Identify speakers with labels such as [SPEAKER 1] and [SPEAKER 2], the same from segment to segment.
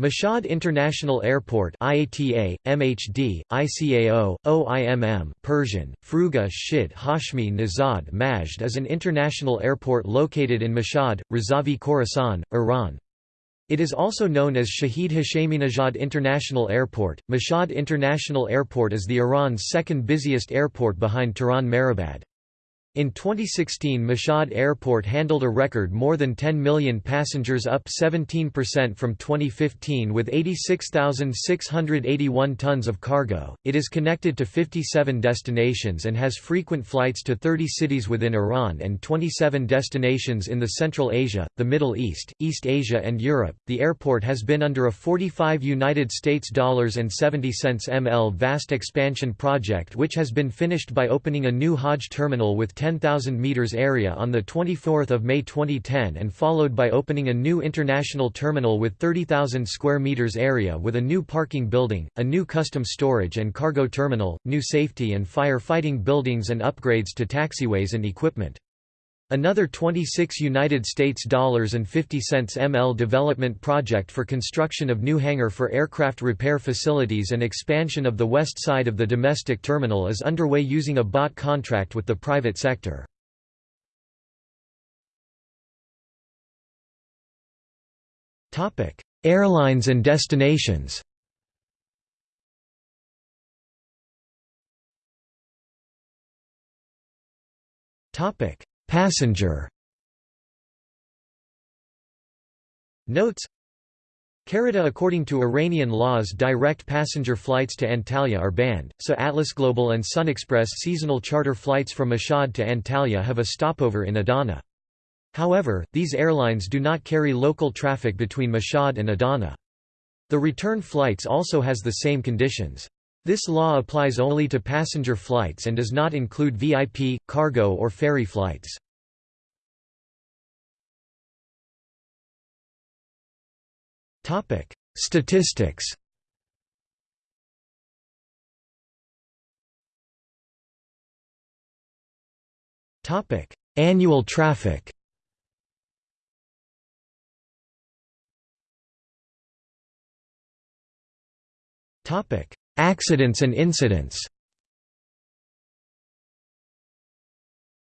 [SPEAKER 1] Mashhad International Airport IATA, MHD, ICAO, OIMM Persian, Fruga Shid Hashmi Nizad Majd is an international airport located in Mashhad, Razavi Khorasan, Iran. It is also known as Shahid Hasheminejad International Airport. Mashhad International Airport is the Iran's second busiest airport behind Tehran Mehrabad. In 2016 Mashhad Airport handled a record more than 10 million passengers up 17% from 2015 with 86,681 tons of cargo. It is connected to 57 destinations and has frequent flights to 30 cities within Iran and 27 destinations in the Central Asia, the Middle East, East Asia and Europe. The airport has been under a 45 United States dollars and 70 cents ml vast expansion project which has been finished by opening a new Hajj terminal with 10,000 metres area on 24 May 2010 and followed by opening a new international terminal with 30,000 square metres area with a new parking building, a new custom storage and cargo terminal, new safety and fire fighting buildings and upgrades to taxiways and equipment. Another 26 United States dollars and 50 cents ML development project for construction of new hangar for aircraft repair facilities and expansion of the west side of the domestic terminal is underway using a BOT contract with the private sector. Topic: Airlines and destinations. Topic: Passenger Notes Carita According to Iranian laws direct passenger flights to Antalya are banned, so Atlas Global and SunExpress seasonal charter flights from Mashhad to Antalya have a stopover in Adana. However, these airlines do not carry local traffic between Mashhad and Adana. The return flights also has the same conditions. This law applies only to passenger flights and does not include VIP, cargo or ferry flights. Statistics Annual traffic Topic Accidents and incidents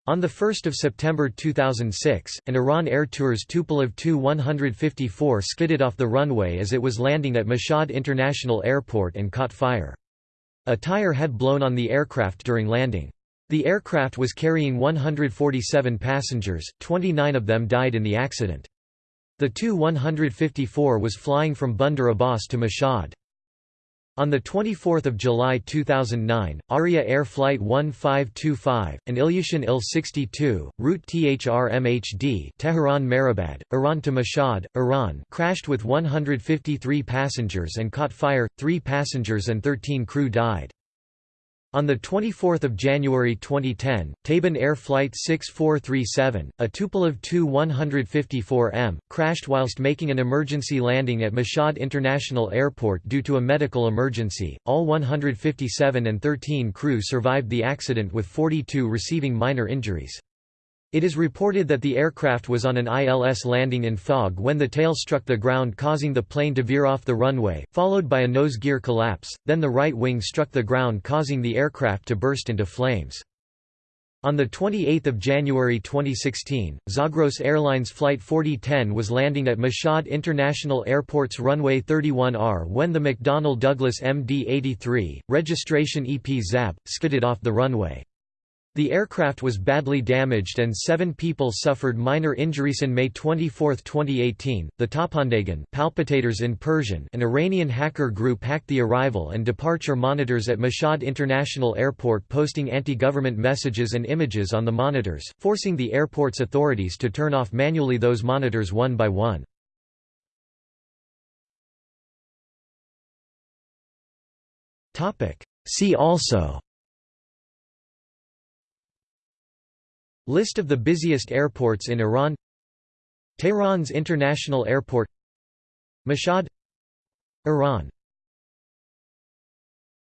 [SPEAKER 1] On 1 September 2006, an Iran Air Tours Tupolev Tu-154 skidded off the runway as it was landing at Mashhad International Airport and caught fire. A tire had blown on the aircraft during landing. The aircraft was carrying 147 passengers, 29 of them died in the accident. The Tu-154 was flying from Bandar Abbas to Mashhad. On 24 July 2009, Aria Air Flight 1525, an Ilyushin Il-62, route THR-MHD Tehran Mehrabad, Iran to Mashhad, Iran crashed with 153 passengers and caught fire, three passengers and 13 crew died. On 24 January 2010, Taban Air Flight 6437, a Tupolev Tu-154M, crashed whilst making an emergency landing at Mashhad International Airport due to a medical emergency. All 157 and 13 crew survived the accident with 42 receiving minor injuries. It is reported that the aircraft was on an ILS landing in fog when the tail struck the ground causing the plane to veer off the runway, followed by a nose gear collapse, then the right wing struck the ground causing the aircraft to burst into flames. On 28 January 2016, Zagros Airlines Flight 4010 was landing at Mashhad International Airport's runway 31R when the McDonnell Douglas MD-83, registration EP ZAP, skidded off the runway. The aircraft was badly damaged and seven people suffered minor injuries. In May 24, 2018, the Tapandegan palpitators in Persian an Iranian hacker group hacked the arrival and departure monitors at Mashhad International Airport posting anti-government messages and images on the monitors, forcing the airport's authorities to turn off manually those monitors one by one. See also List of the busiest airports in Iran. Tehran's International Airport. Mashhad Iran